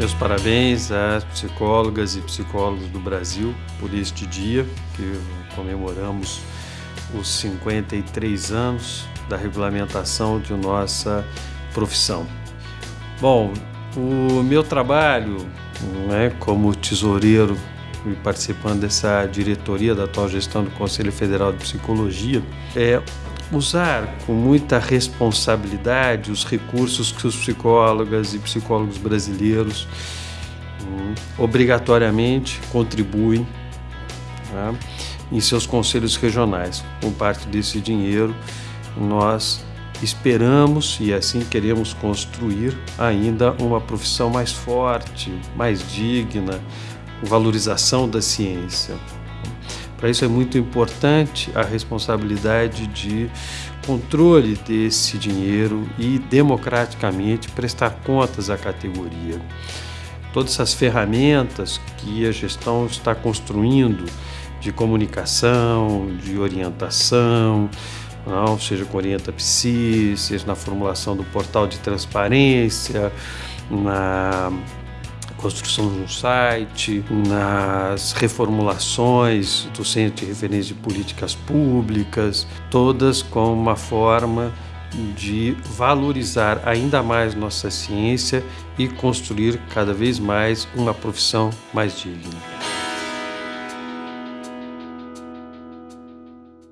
Meus parabéns às psicólogas e psicólogos do Brasil por este dia que comemoramos os 53 anos da regulamentação de nossa profissão. Bom, o meu trabalho né, como tesoureiro e participando dessa diretoria da atual gestão do Conselho Federal de Psicologia é usar com muita responsabilidade os recursos que os psicólogas e psicólogos brasileiros hum, obrigatoriamente contribuem tá, em seus conselhos regionais. Com parte desse dinheiro, nós esperamos e assim queremos construir ainda uma profissão mais forte, mais digna, valorização da ciência. Para isso é muito importante a responsabilidade de controle desse dinheiro e democraticamente prestar contas à categoria. Todas essas ferramentas que a gestão está construindo de comunicação, de orientação, não, seja com Orienta Psi, seja na formulação do portal de transparência, na construção de um site, nas reformulações do Centro de Referência de Políticas Públicas, todas com uma forma de valorizar ainda mais nossa ciência e construir cada vez mais uma profissão mais digna.